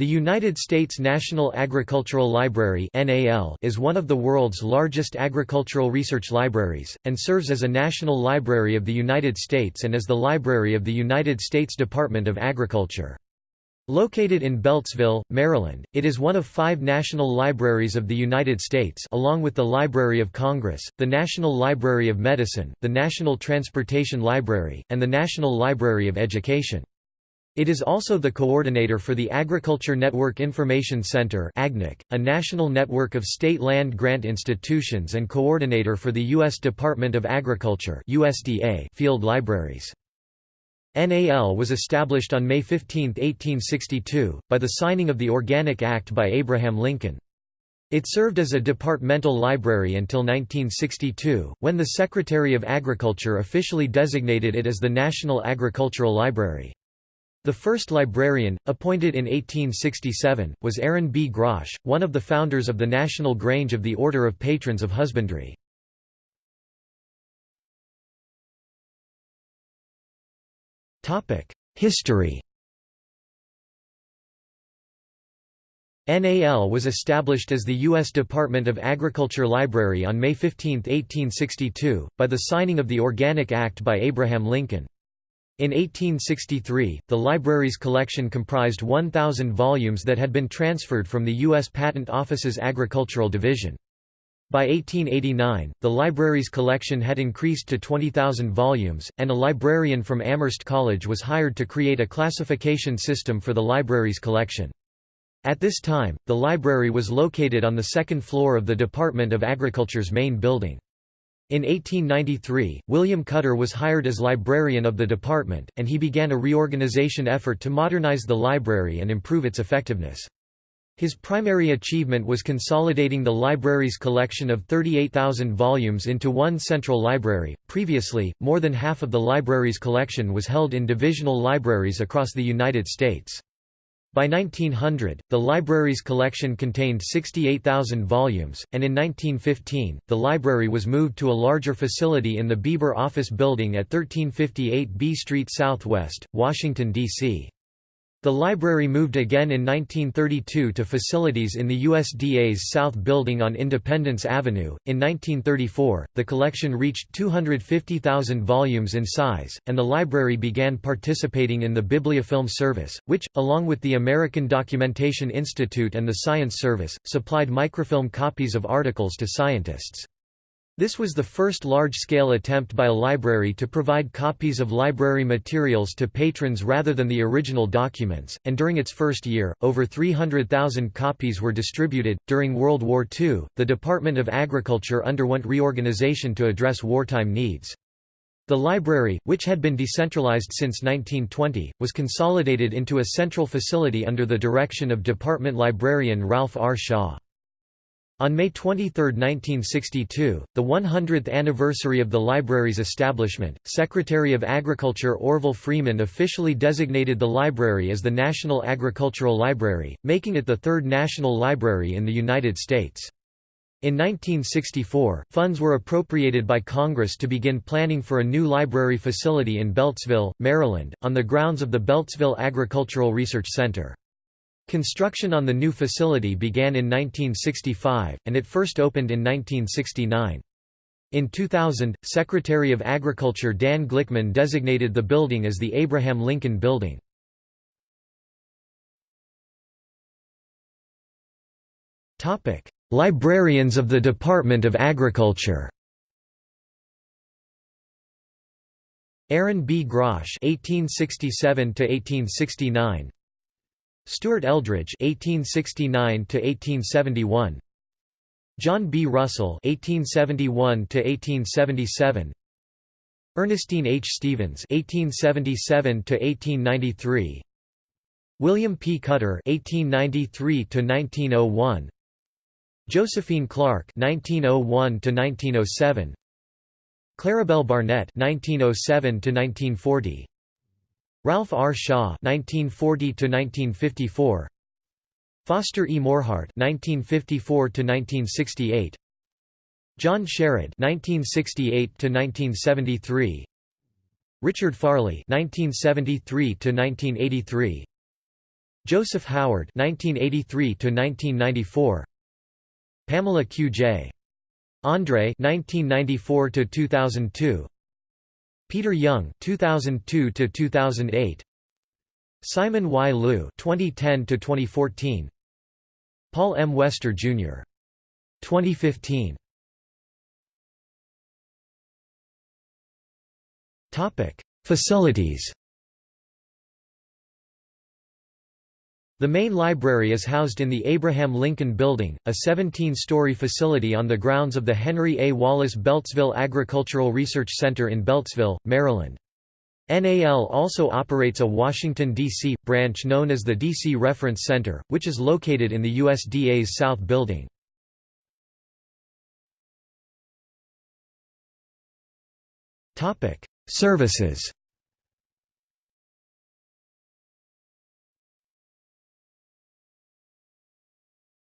The United States National Agricultural Library is one of the world's largest agricultural research libraries, and serves as a national library of the United States and as the library of the United States Department of Agriculture. Located in Beltsville, Maryland, it is one of five national libraries of the United States along with the Library of Congress, the National Library of Medicine, the National Transportation Library, and the National Library of Education. It is also the coordinator for the Agriculture Network Information Center a national network of state land grant institutions and coordinator for the U.S. Department of Agriculture field libraries. NAL was established on May 15, 1862, by the signing of the Organic Act by Abraham Lincoln. It served as a departmental library until 1962, when the Secretary of Agriculture officially designated it as the National Agricultural Library. The first librarian, appointed in 1867, was Aaron B. Grosh, one of the founders of the National Grange of the Order of Patrons of Husbandry. History NAL was established as the U.S. Department of Agriculture Library on May 15, 1862, by the signing of the Organic Act by Abraham Lincoln. In 1863, the library's collection comprised 1,000 volumes that had been transferred from the U.S. Patent Office's Agricultural Division. By 1889, the library's collection had increased to 20,000 volumes, and a librarian from Amherst College was hired to create a classification system for the library's collection. At this time, the library was located on the second floor of the Department of Agriculture's main building. In 1893, William Cutter was hired as librarian of the department, and he began a reorganization effort to modernize the library and improve its effectiveness. His primary achievement was consolidating the library's collection of 38,000 volumes into one central library. Previously, more than half of the library's collection was held in divisional libraries across the United States. By 1900, the library's collection contained 68,000 volumes, and in 1915, the library was moved to a larger facility in the Bieber Office Building at 1358 B Street Southwest, Washington, D.C. The library moved again in 1932 to facilities in the USDA's South Building on Independence Avenue. In 1934, the collection reached 250,000 volumes in size, and the library began participating in the Bibliofilm Service, which, along with the American Documentation Institute and the Science Service, supplied microfilm copies of articles to scientists. This was the first large-scale attempt by a library to provide copies of library materials to patrons rather than the original documents, and during its first year, over 300,000 copies were distributed. During World War II, the Department of Agriculture underwent reorganization to address wartime needs. The library, which had been decentralized since 1920, was consolidated into a central facility under the direction of department librarian Ralph R. Shaw. On May 23, 1962, the 100th anniversary of the library's establishment, Secretary of Agriculture Orville Freeman officially designated the library as the National Agricultural Library, making it the third national library in the United States. In 1964, funds were appropriated by Congress to begin planning for a new library facility in Beltsville, Maryland, on the grounds of the Beltsville Agricultural Research Center. Construction on the new facility began in 1965, and it first opened in 1969. In 2000, Secretary of Agriculture Dan Glickman designated the building as the Abraham Lincoln Building. Librarians of the Department of Agriculture Aaron B. Grosh (1867–1869), Stuart Eldridge (1869–1871), John B. Russell (1871–1877), Ernestine H. Stevens (1877–1893), William P. Cutter (1893–1901), Josephine Clark (1901–1907), Claribel Barnett (1907–1940). Ralph R. Shaw (1940–1954), Foster E. Mohrhardt (1954–1968), John Sherrod (1968–1973), Richard Farley (1973–1983), Joseph Howard (1983–1994), Pamela Q. J. Andre (1994–2002), Peter Young 2002 to 2008 Simon Y. Liu 2010 to 2014 Paul M. Wester Jr. 2015. Topic: Facilities. The main library is housed in the Abraham Lincoln Building, a 17-story facility on the grounds of the Henry A. Wallace Beltsville Agricultural Research Center in Beltsville, Maryland. NAL also operates a Washington, D.C., branch known as the D.C. Reference Center, which is located in the USDA's South Building. Services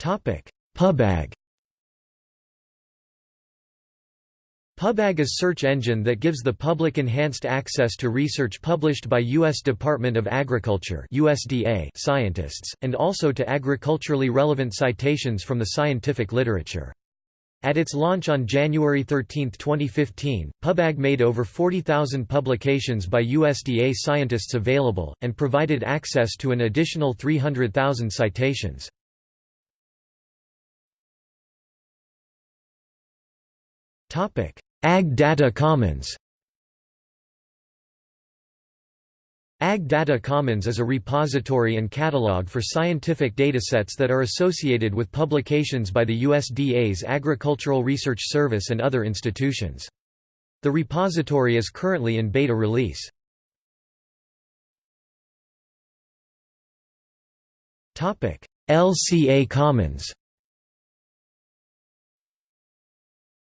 PubAg PubAg is a search engine that gives the public enhanced access to research published by U.S. Department of Agriculture USDA scientists, and also to agriculturally relevant citations from the scientific literature. At its launch on January 13, 2015, PubAg made over 40,000 publications by USDA scientists available, and provided access to an additional 300,000 citations. Ag Data Commons Ag Data Commons is a repository and catalog for scientific datasets that are associated with publications by the USDA's Agricultural Research Service and other institutions. The repository is currently in beta release. LCA Commons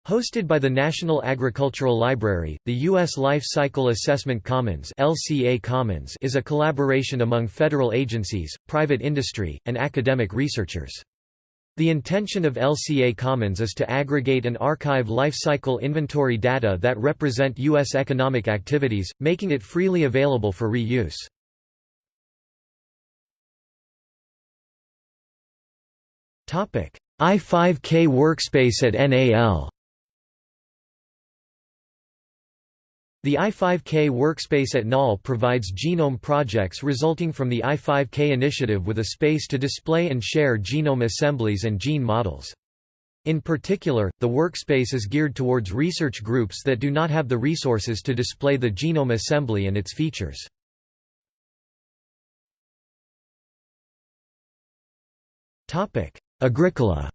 Hosted by the National Agricultural Library, the U.S. Life Cycle Assessment Commons, LCA Commons is a collaboration among federal agencies, private industry, and academic researchers. The intention of LCA Commons is to aggregate and archive life cycle inventory data that represent U.S. economic activities, making it freely available for reuse. I5K workspace at NAL The I5K workspace at NAL provides genome projects resulting from the I5K initiative with a space to display and share genome assemblies and gene models. In particular, the workspace is geared towards research groups that do not have the resources to display the genome assembly and its features. Agricola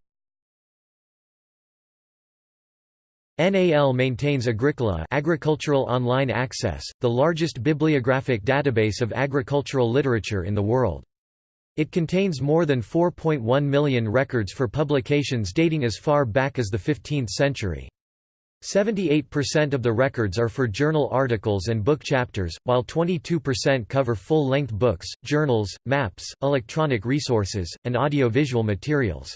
NAL maintains Agricola Agricultural Online Access, the largest bibliographic database of agricultural literature in the world. It contains more than 4.1 million records for publications dating as far back as the 15th century. 78% of the records are for journal articles and book chapters, while 22% cover full-length books, journals, maps, electronic resources, and audiovisual materials.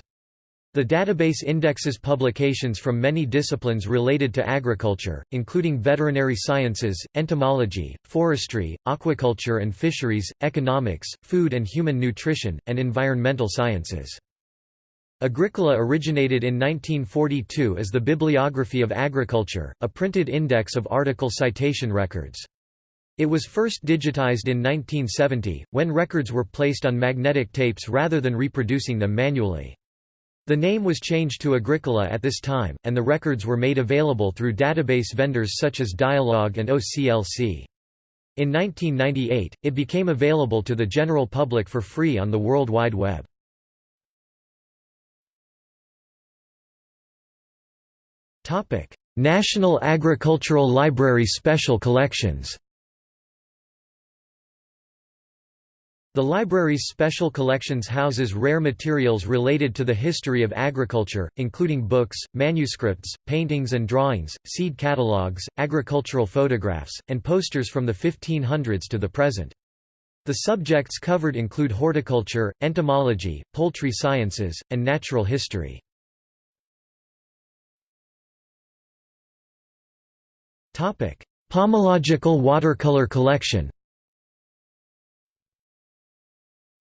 The database indexes publications from many disciplines related to agriculture, including veterinary sciences, entomology, forestry, aquaculture and fisheries, economics, food and human nutrition, and environmental sciences. Agricola originated in 1942 as the Bibliography of Agriculture, a printed index of article citation records. It was first digitized in 1970, when records were placed on magnetic tapes rather than reproducing them manually. The name was changed to Agricola at this time, and the records were made available through database vendors such as Dialog and OCLC. In 1998, it became available to the general public for free on the World Wide Web. National Agricultural Library Special Collections The library's special collections houses rare materials related to the history of agriculture, including books, manuscripts, paintings and drawings, seed catalogues, agricultural photographs, and posters from the 1500s to the present. The subjects covered include horticulture, entomology, poultry sciences, and natural history. Pomological watercolor collection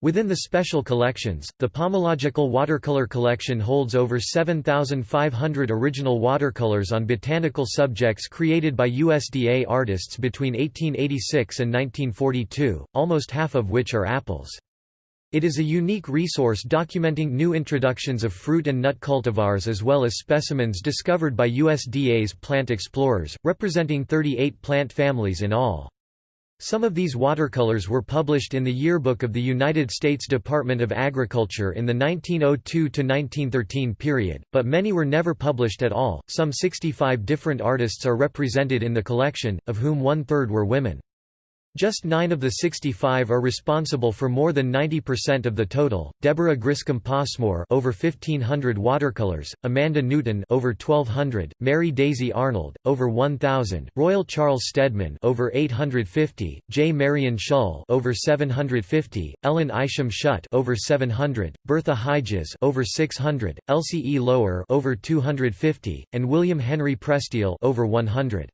Within the special collections, the Pomological Watercolor Collection holds over 7,500 original watercolors on botanical subjects created by USDA artists between 1886 and 1942, almost half of which are apples. It is a unique resource documenting new introductions of fruit and nut cultivars as well as specimens discovered by USDA's plant explorers, representing 38 plant families in all. Some of these watercolors were published in the Yearbook of the United States Department of Agriculture in the 1902–1913 period, but many were never published at all. Some 65 different artists are represented in the collection, of whom one-third were women. Just nine of the 65 are responsible for more than 90% of the total. Deborah Griscom Passmore over 1500 watercolors, Amanda Newton over 1200, Mary Daisy Arnold over 1000, Royal Charles Steadman over 850, J. Marion Shull over 750, Ellen Isham Schutt over 700, Bertha Heiges over 600, Elsie E. Lower over 250, and William Henry Prestele over 100.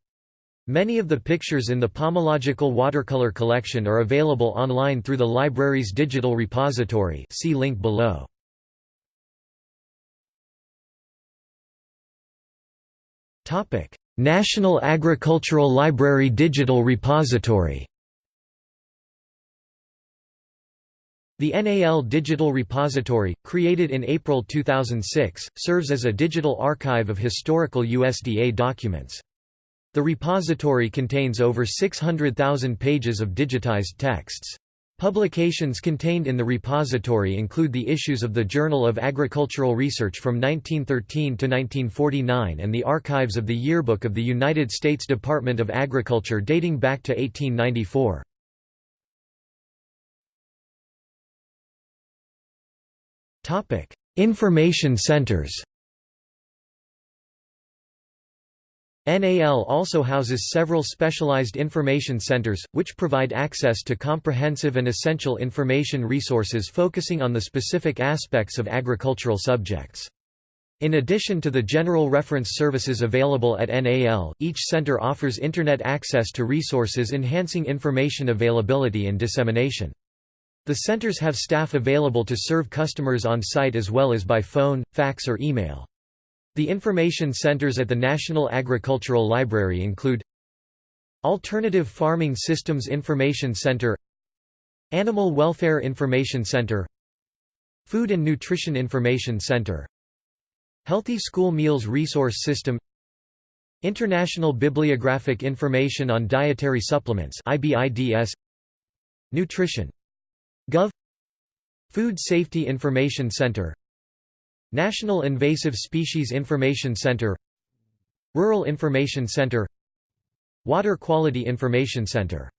Many of the pictures in the Pomological Watercolor Collection are available online through the library's digital repository see link below. National Agricultural Library Digital Repository The NAL Digital Repository, created in April 2006, serves as a digital archive of historical USDA documents. The repository contains over 600,000 pages of digitized texts. Publications contained in the repository include the issues of the Journal of Agricultural Research from 1913 to 1949 and the archives of the Yearbook of the United States Department of Agriculture dating back to 1894. Information centers NAL also houses several specialized information centers, which provide access to comprehensive and essential information resources focusing on the specific aspects of agricultural subjects. In addition to the general reference services available at NAL, each center offers Internet access to resources enhancing information availability and dissemination. The centers have staff available to serve customers on site as well as by phone, fax or email. The information centers at the National Agricultural Library include Alternative Farming Systems Information Center Animal Welfare Information Center Food and Nutrition Information Center Healthy School Meals Resource System International Bibliographic Information on Dietary Supplements IBIDS Nutrition Gov Food Safety Information Center National Invasive Species Information Center Rural Information Center Water Quality Information Center